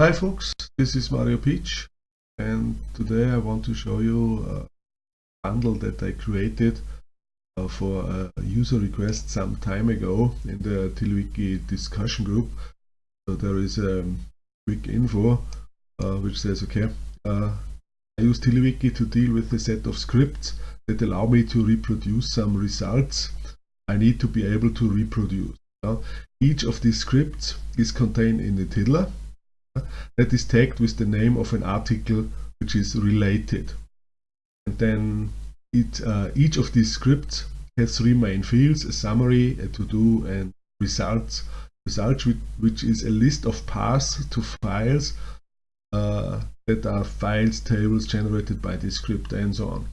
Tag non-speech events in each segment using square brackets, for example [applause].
Hi folks, this is Mario Pietsch and today I want to show you a bundle that I created uh, for a user request some time ago in the TiddlyWiki discussion group. So there is a quick info uh, which says okay, uh, I use TiddlyWiki to deal with a set of scripts that allow me to reproduce some results I need to be able to reproduce. Each of these scripts is contained in the tiddler that is tagged with the name of an article which is related. And then it, uh, each of these scripts has three main fields, a summary, a to-do and results. Results which, is a list of paths to files uh, that are files, tables generated by this script and so on.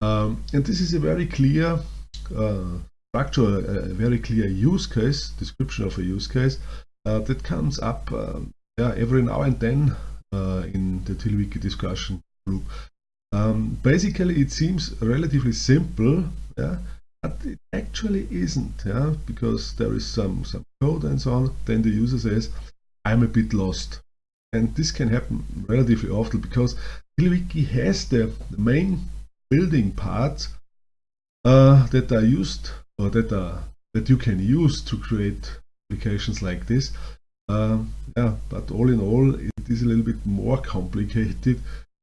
Um, and this is a very clear uh, structure, a, very clear use case, description of a use case uh, that comes up um, yeah, every now and then uh, in the TiddlyWiki discussion group. Um, basically, it seems relatively simple, yeah, but it actually isn't, yeah, because there is some some code and so on. Then the user says, "I'm a bit lost," and this can happen relatively often because TiddlyWiki has the, the main building parts uh, that are used or that are that you can use to create applications like this yeah, but all in all, it is a little bit more complicated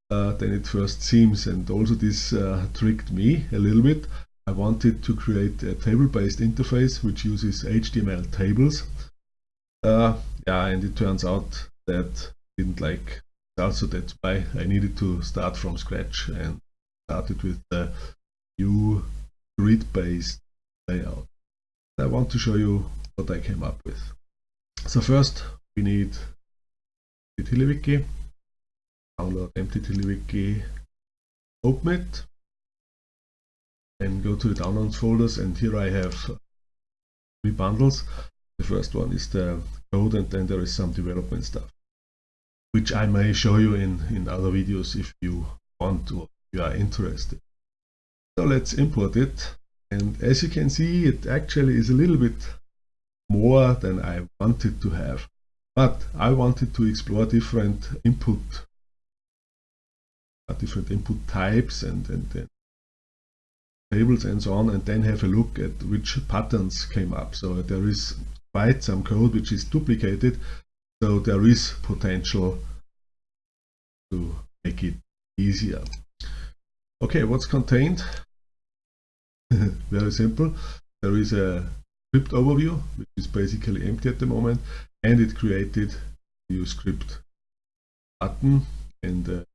uh, than it first seems. And also this uh, tricked me a little bit. I wanted to create a table-based interface which uses HTML tables. Uh, yeah, and it turns out that I didn't like also that's why I needed to start from scratch and started with the new grid-based layout. I want to show you what I came up with. So first we need the TiddlyWiki, download empty TiddlyWiki, open it, and go to the downloads folders and here I have three bundles. The first one is the code and then there is some development stuff, which I may show you in, in other videos if you want to, if you are interested. So let's import it and as you can see it actually is a little bit more than I wanted to have. But I wanted to explore different input, uh, different input types and, and, and tables and so on, and then have a look at which patterns came up. So there is quite some code which is duplicated, so there is potential to make it easier. Okay, what's contained? [laughs] Very simple. There is a script overview, which is basically empty at the moment, and it created a new script button and a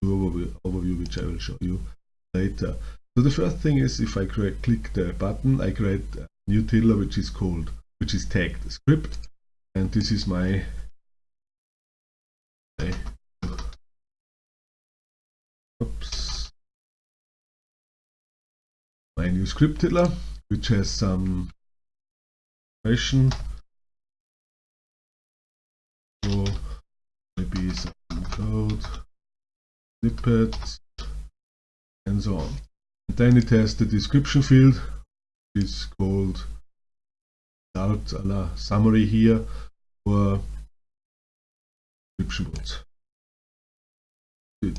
new overview, which I will show you later. So the first thing is if I create, click the button, I create a new tiddler which is called, which is tagged script, and this is my, oops, my new script tiddler, which has some information. So maybe some code, snippets, and so on. And then it has the description field, which is called result a la summary here for description boards. Good.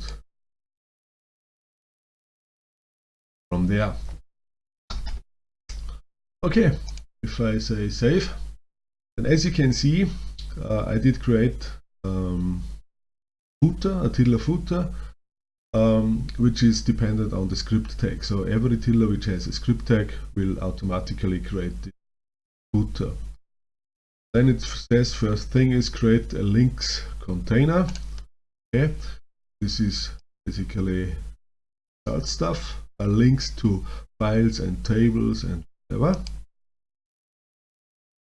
From there. Okay, if I say save and as you can see uh, I did create um, footer, a tiddler footer um, which is dependent on the script tag. So every tiddler which has a script tag will automatically create the footer. Then it says first thing is create a links container. Okay. This is basically stuff. Links to files and tables and whatever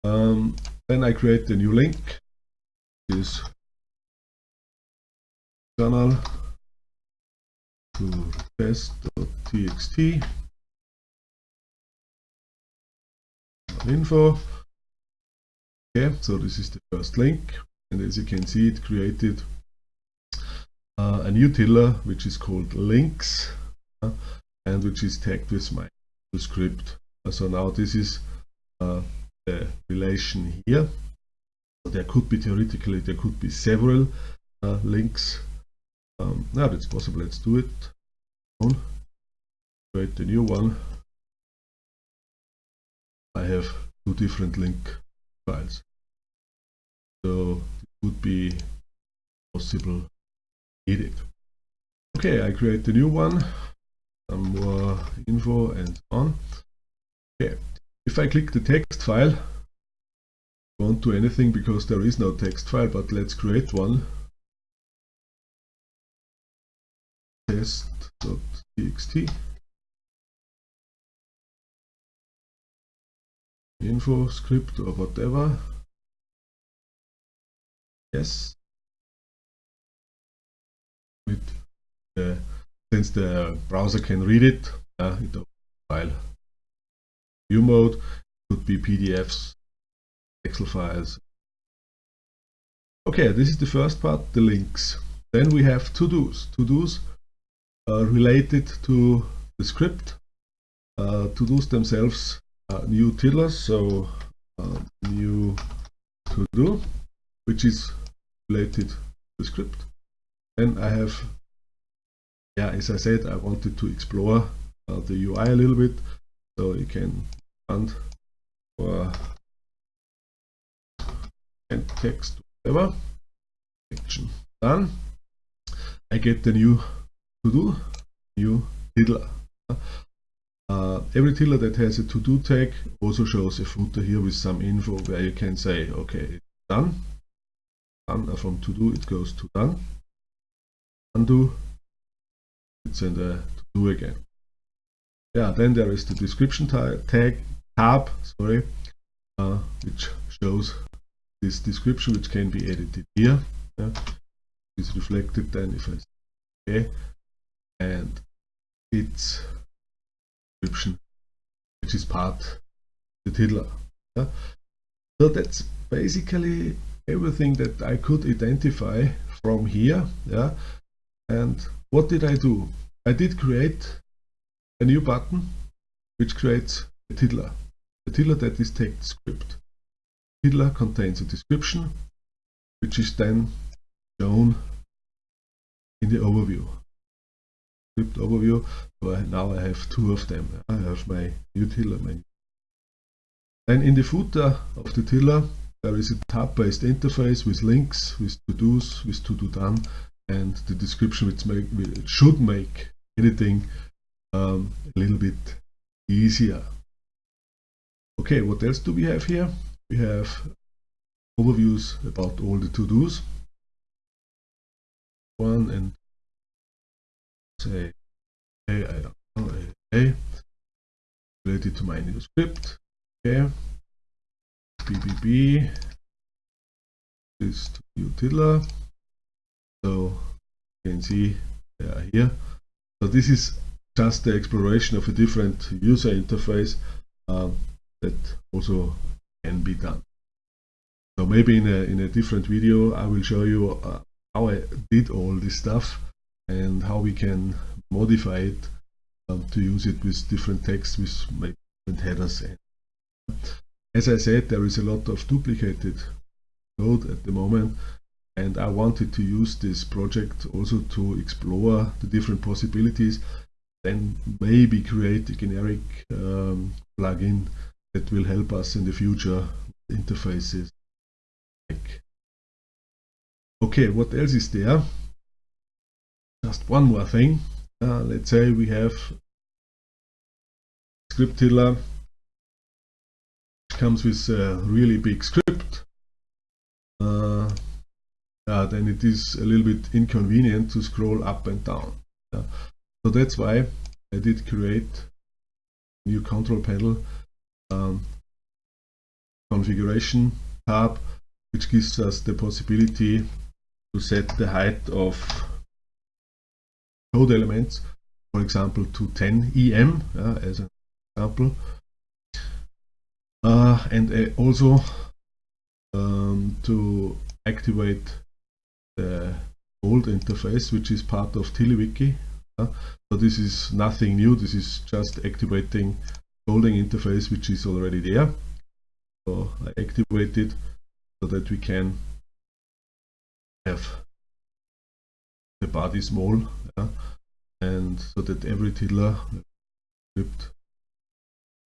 um, then I create a new link. This channel to test.txt info. Okay, so this is the first link, and as you can see, it created uh, a new tiddler which is called links uh, and which is tagged with my script. Uh, so now this is uh, the relation here. There could be theoretically there could be several uh, links. Um, now that's possible. Let's do it. Create a new one. I have two different link files. So it would be possible. Edit okay I create a new one. Some more info and so on. Okay if I click the text file won't do anything because there is no text file but let's create one. Test.txt info script or whatever. Yes. With the, since the browser can read it uh, in the file view mode could be PDFs Excel files. Okay this is the first part the links. Then we have to-dos. To-dos uh, related to the script. Uh, to-dos themselves uh, new tiddlers so uh, new to do which is related to the script. And I have yeah as I said I wanted to explore uh, the UI a little bit so you can for and text whatever action done I get the new to do new tiddler uh, every tiddler that has a to-do tag also shows a footer here with some info where you can say, okay, done. done uh, from to-do it goes to done. Undo, it's in the to-do again. Yeah, then there is the description tag tab, sorry, uh, which shows this description which can be edited here. Yeah. It's reflected then if I okay, and it's description, which is part the tiddler. Yeah? So that's basically everything that I could identify from here. Yeah, and what did I do? I did create a new button which creates a tiddler. A tiddler that is text script. Tiddler contains a description which is then shown in the overview script overview. So now I have two of them. I have my new tiddler menu. Then in the footer of the tiddler, there is a tab-based interface with links, with to-dos, with to-do done, and the description which, make, should make editing um, a little bit easier. Okay, what else do we have here? We have overviews about all the to-dos. One and say hey related to my new script okay. Bbb is to new tiddler. So you can see they are here. So this is just the exploration of a different user interface. Um, that also can be done so maybe in a in a different video I will show you uh, how I did all this stuff and how we can modify it um, to use it with different text with different headers. As I said, there is a lot of duplicated code at the moment and I wanted to use this project also to explore the different possibilities then maybe create a generic um, plugin that will help us in the future interfaces. Okay, what else is there? just one more thing. Uh, let's say we have script which comes with a really big script. Uh, uh, then it is a little bit inconvenient to scroll up and down. So that's why I did create new control panel um, configuration tab which gives us the possibility to set the height of code elements, for example to 10 EM uh, as an example. Uh, and uh, also um, to activate the old interface, which is part of TiddlyWiki. Uh, so this is nothing new, this is just activating folding interface which is already there. So I activate it. so that we can have the body small yeah, and so that every tiddler script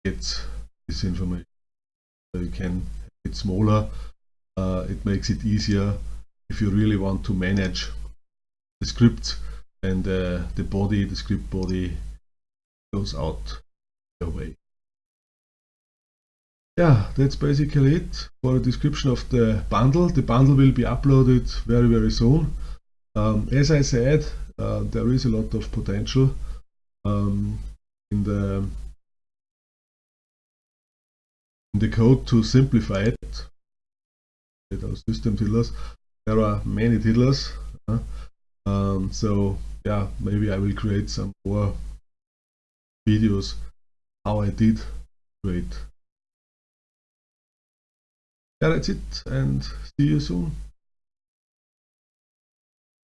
gets this information. So you can make it smaller, uh, it makes it easier if you really want to manage the script and uh, the body, the script body goes out your way. Yeah, that's basically it for a description of the bundle. The bundle will be uploaded very very soon. Um, as I said, uh, there is a lot of potential um, in the in the code to simplify it. Those system tiddlers. There are many tiddlers, uh, um, so yeah, maybe I will create some more videos how I did create. Yeah, that's it, and see you soon.